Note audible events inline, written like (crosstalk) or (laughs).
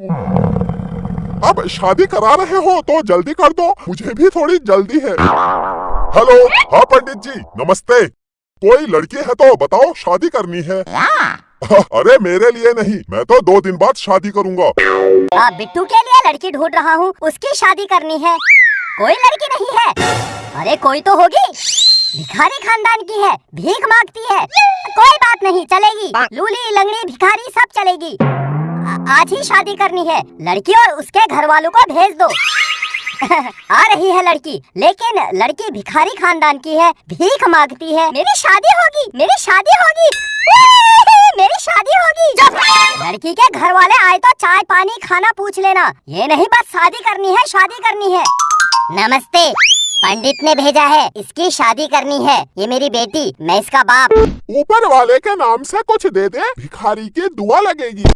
अब शादी करा रहे हो तो जल्दी कर दो। मुझे भी थोड़ी जल्दी है। हेलो हाँ पंडित जी नमस्ते। कोई लड़की है तो बताओ शादी करनी है। अरे मेरे लिए नहीं मैं तो दो दिन बाद शादी करूँगा। आ, बिट्टू के लिए लड़की ढूंढ रहा हूँ उसकी शादी करनी है। कोई लड़की नहीं है। अरे कोई तो होगी। भिखारी खानदान की है भीख मांगती है। कोई बात नहीं चलेगी। लूली लंगड़ी भिखारी सब चलेगी। आज ही शादी करनी है। लड़की और उसके घर वालों को भेज दो। (laughs) आ रही है लड़की, लेकिन लड़की भिखारी खानदान की है, भीख मांगती है। मेरी शादी होगी, मेरी शादी होगी। (laughs) मेरी शादी होगी। लड़की के घर वाले आए तो चाय पानी खाना पूछ लेना। ये नहीं बस शादी करनी है, शादी करनी है। नमस्ते, पंडित ने भेजा है, इसकी शादी करनी है। ये मेरी बेटी, मैं इसका बाप। ऊपर वाले के नाम से कुछ दे दे, भिखारी की दुआ लगेगी।